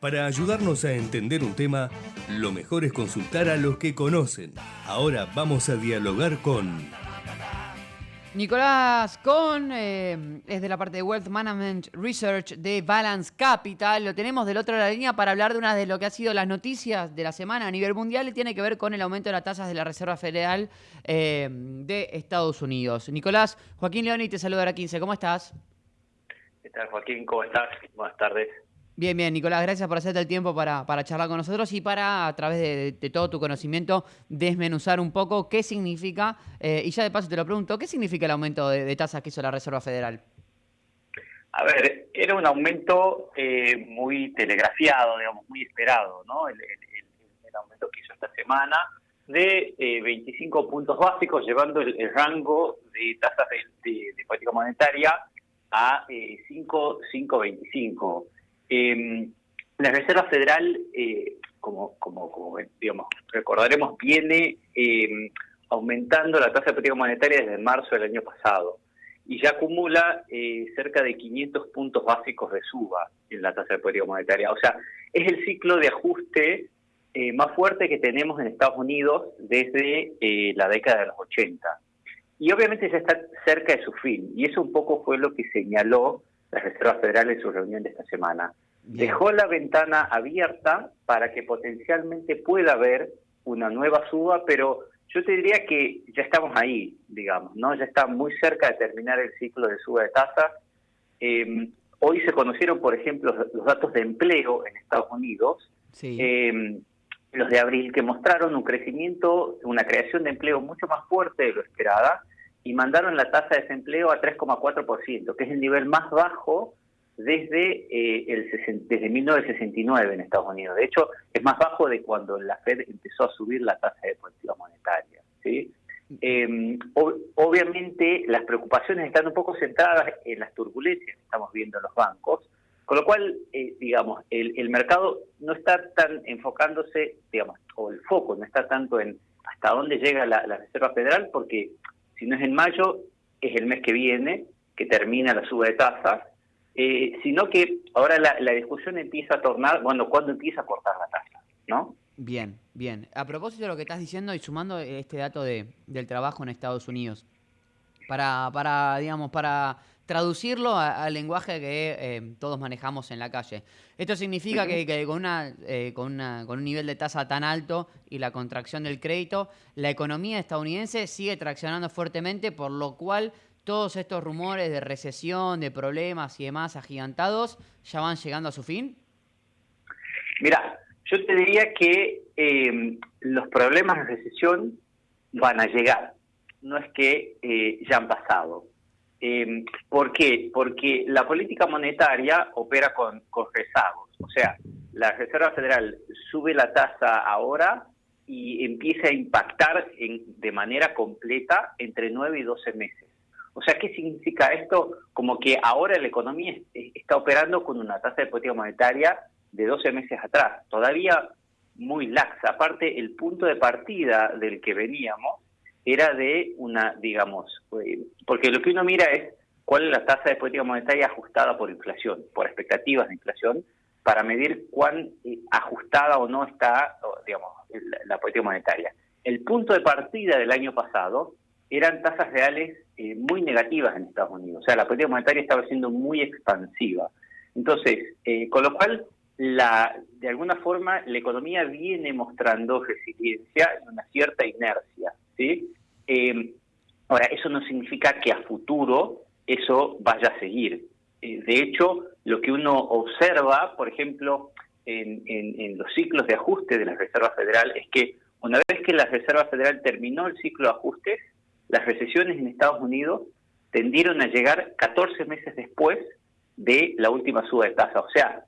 Para ayudarnos a entender un tema, lo mejor es consultar a los que conocen. Ahora vamos a dialogar con... Nicolás Con eh, es de la parte de Wealth Management Research de Balance Capital. Lo tenemos del otro lado de la línea para hablar de una de lo que ha sido las noticias de la semana a nivel mundial y tiene que ver con el aumento de las tasas de la Reserva Federal eh, de Estados Unidos. Nicolás, Joaquín Leoni te saluda a 15. ¿Cómo estás? ¿Qué tal, Joaquín? ¿Cómo estás? Buenas tardes. Bien, bien, Nicolás, gracias por hacerte el tiempo para, para charlar con nosotros y para, a través de, todo tu conocimiento, desmenuzar un poco qué significa, eh, y ya de paso te lo pregunto, ¿qué significa el aumento de, tasas que hizo la Reserva Federal? A ver, era un aumento eh, muy telegrafiado, digamos, muy esperado, ¿no? El, aumento que hizo esta semana de 25 eh, puntos básicos, llevando el, rango de tasas de, política monetaria a 5,25. Eh, la Reserva Federal, eh, como, como, como, recordaremos, viene em, aumentando la tasa de política monetaria desde marzo del año pasado y ya acumula eh, cerca de 500 puntos básicos de suba en la tasa de política monetaria. O sea, es el ciclo de ajuste eh, más fuerte que tenemos en Estados Unidos desde la década de los 80. Y obviamente ya está cerca de su fin, y eso un poco fue lo que señaló la Reserva Federal en su reunión de esta semana. Dejó la ventana abierta para que potencialmente pueda haber una nueva suba, pero yo te diría que ya estamos ahí, digamos, ¿no? Ya está muy cerca de terminar el ciclo de suba de tasas. Em, hoy se conocieron, por ejemplo, los datos de empleo en Estados Unidos, em, los de abril, que mostraron un crecimiento, una creación de empleo mucho más fuerte de lo esperada, y mandaron la tasa de desempleo a 3,4%, que es el nivel más bajo desde, eh, el, desde 1969 en Estados Unidos. De hecho, es más bajo de cuando la Fed empezó a subir la tasa de política monetaria. ¿sí? Em, obviamente, las preocupaciones están un poco centradas en las turbulencias que estamos viendo en los bancos, con lo cual, eh, digamos, el, el mercado no está tan enfocándose, digamos, o el foco no está tanto en hasta dónde llega la, la Reserva Federal, porque si no es en mayo, es el mes que viene, que termina la suba de tasas, eh, sino que ahora la, discusión empieza a tornar, bueno, cuando empieza a cortar la tasa, ¿no? Bien, bien. A propósito de lo que estás diciendo y sumando este dato de, del trabajo en Estados Unidos, para, para digamos, para traducirlo al lenguaje que eh, todos manejamos en la calle. Esto significa que, con, una, eh, con, una, con un nivel de tasa tan alto y la contracción del crédito, la economía estadounidense sigue traccionando fuertemente, por lo cual todos estos rumores de recesión, de problemas y demás agigantados ya van llegando a su fin. Mira, yo te diría que eh, los problemas de recesión van a llegar, no es que ya han pasado eh, ¿Por qué? Porque la política monetaria opera con, con rezagos. O sea, la Reserva Federal sube la tasa ahora y empieza a impactar de manera completa entre 9 y 12 meses. O sea, ¿qué significa esto? Como que ahora la economía está operando con una tasa de política monetaria de 12 meses atrás, todavía muy laxa. Aparte, el punto de partida del que veníamos era de una, digamos, eh, porque lo que uno mira es cuál es la tasa de política monetaria ajustada por inflación, por expectativas de inflación, para medir cuán eh, ajustada o no está, digamos, la, política monetaria. El punto de partida del año pasado eran tasas reales eh, muy negativas en Estados Unidos, o sea, la política monetaria estaba siendo muy expansiva. Entonces, con lo cual, la, de alguna forma, la economía viene mostrando resiliencia y una cierta inercia. Eh, ahora, eso no significa que a futuro eso vaya a seguir. Eh, de hecho, lo que uno observa, por ejemplo, en, los ciclos de ajuste de la Reserva Federal, es que una vez que la Reserva Federal terminó el ciclo de ajustes, las recesiones en Estados Unidos tendieron a llegar 14 meses después de la última suba de tasa. O sea,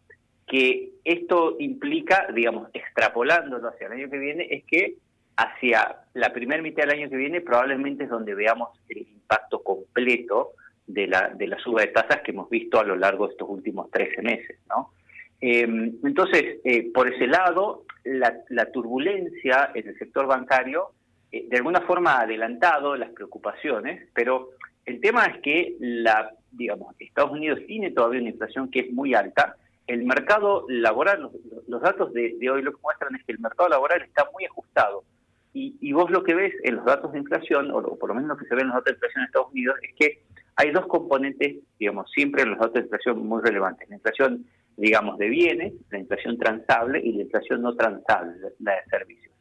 que esto implica, digamos, extrapolándolo hacia el año que viene, es que hacia la primera mitad del año que viene probablemente es donde veamos el impacto completo de la, de la suba de tasas que hemos visto a lo largo de estos últimos 13 meses. ¿no? Em, entonces, eh, por ese lado, la, turbulencia en el sector bancario eh, de alguna forma ha adelantado las preocupaciones, pero el tema es que la, digamos, Estados Unidos tiene todavía una inflación que es muy alta el mercado laboral, los, datos de, hoy lo que muestran es que el mercado laboral está muy ajustado. Y, vos lo que ves en los datos de inflación, o, por lo menos lo que se ve en los datos de inflación en Estados Unidos, es que hay dos componentes, digamos, siempre en los datos de inflación muy relevantes. La inflación, digamos, de bienes, la inflación transable y la inflación no transable, la de servicios.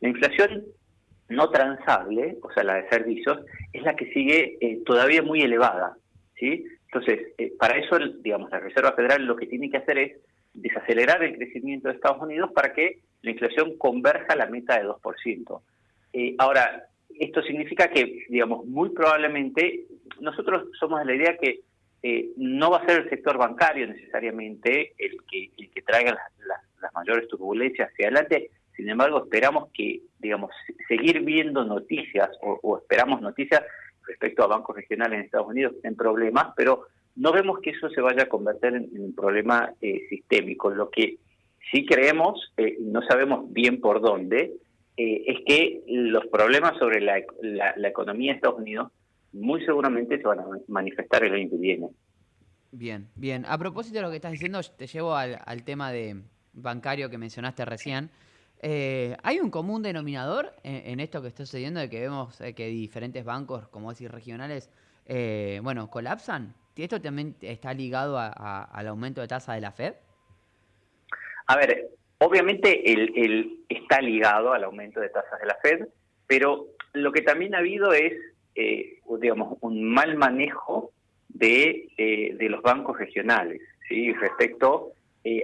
La inflación no transable, o sea, la de servicios, es la que sigue eh, todavía muy elevada. ¿sí? Entonces, eh, para eso, digamos, la Reserva Federal lo que tiene que hacer es desacelerar el crecimiento de Estados Unidos para que la inflación converja a la meta de 2%. Eh, ahora, esto significa que, digamos, muy probablemente nosotros somos de la idea que eh, no va a ser el sector bancario necesariamente el que, el que traiga las, mayores turbulencias hacia adelante. Sin embargo, esperamos que, digamos, seguir viendo noticias o esperamos noticias respecto a bancos regionales en Estados Unidos en problemas, pero no vemos que eso se vaya a convertir en, un problema eh, sistémico. Lo que sí creemos, eh, no sabemos bien por dónde, eh, es que los problemas sobre la, economía de Estados Unidos muy seguramente se van a manifestar el año que viene. Bien, bien. A propósito de lo que estás diciendo, te llevo al, tema de bancario que mencionaste recién. Eh, ¿Hay un común denominador en, esto que está sucediendo de que vemos eh, que diferentes bancos, como decir, regionales, bueno, colapsan? ¿Esto también está ligado al aumento de tasa de la Fed? A ver, obviamente el, está ligado al aumento de tasas de la Fed, pero lo que también ha habido es, digamos, un mal manejo de, los bancos regionales, ¿sí? Respecto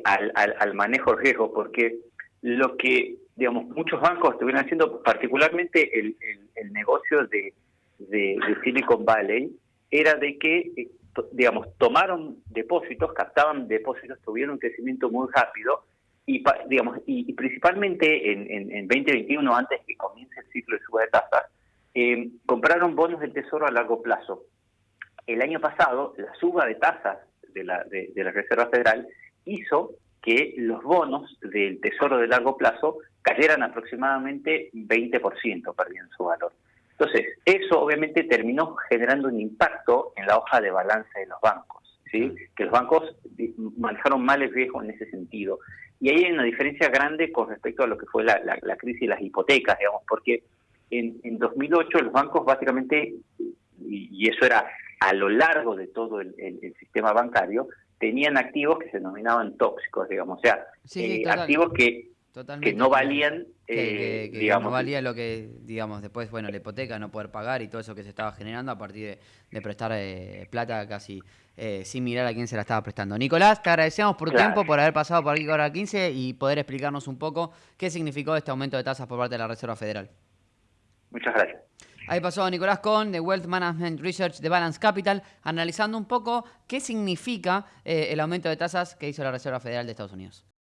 al, al manejo de riesgo, porque lo que, digamos, muchos bancos estuvieron haciendo, particularmente el, el, negocio de, de, Silicon Valley, era de que, eh, digamos, tomaron depósitos, captaban depósitos, tuvieron un crecimiento muy rápido y, digamos, y, principalmente en, en, 2021, antes que comience el ciclo de suba de tasas, eh, compraron bonos del Tesoro a largo plazo. El año pasado, la suba de tasas de la, de la Reserva Federal hizo que los bonos del Tesoro de largo plazo cayeran aproximadamente 20%, perdieron su valor. Entonces, eso obviamente terminó generando un impacto en la hoja de balance de los bancos, ¿sí? que los bancos manejaron mal el riesgo en ese sentido. Y ahí hay una diferencia grande con respecto a lo que fue la, crisis de las hipotecas, digamos, porque en, en 2008 los bancos básicamente, y, eso era a lo largo de todo el sistema bancario, tenían activos que se denominaban tóxicos, digamos, o sea, eh, activos que, que no valían, eh, digamos, no valía lo que, digamos, después, bueno, la hipoteca, no poder pagar y todo eso que se estaba generando a partir de, prestar eh, plata casi sin mirar a quién se la estaba prestando. Nicolás, te agradecemos por tu tiempo, por haber pasado por aquí ahora 15 y poder explicarnos un poco qué significó este aumento de tasas por parte de la Reserva Federal. Muchas gracias. Ahí pasó Nicolás Cohn de Wealth Management Research de Balance Capital, analizando un poco qué significa eh, el aumento de tasas que hizo la Reserva Federal de Estados Unidos.